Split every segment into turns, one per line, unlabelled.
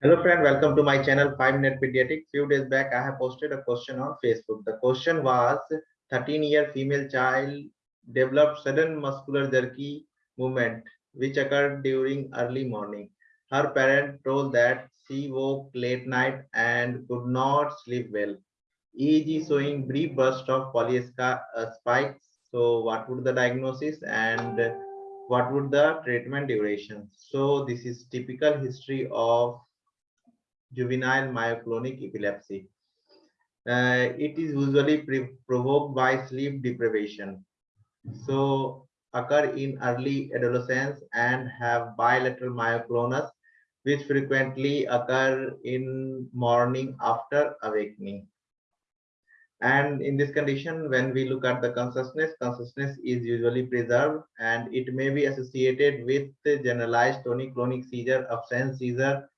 Hello friend, welcome to my channel 5 Minute Pediatric. Few days back I have posted a question on Facebook. The question was 13 year female child developed sudden muscular jerky movement which occurred during early morning. Her parent told that she woke late night and could not sleep well. EEG showing brief burst of polyesca uh, spikes. So what would the diagnosis and what would the treatment duration? So this is typical history of juvenile myoclonic epilepsy. Uh, it is usually provoked by sleep deprivation. So occur in early adolescence and have bilateral myoclonus, which frequently occur in morning after awakening. And in this condition, when we look at the consciousness, consciousness is usually preserved and it may be associated with the generalized tonic-clonic seizure, absence seizure,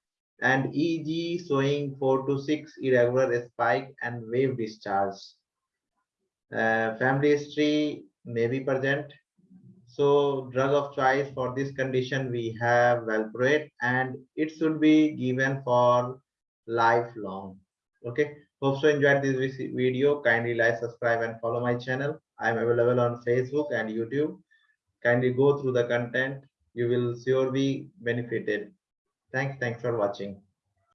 and EEG showing 4 to 6 irregular spike and wave discharge. Uh, family history may be present. So drug of choice for this condition we have valproate and it should be given for lifelong. Okay. Hope so enjoyed this video. Kindly like, subscribe and follow my channel. I am available on Facebook and YouTube. Kindly go through the content. You will sure be benefited. Thanks. Thanks for watching.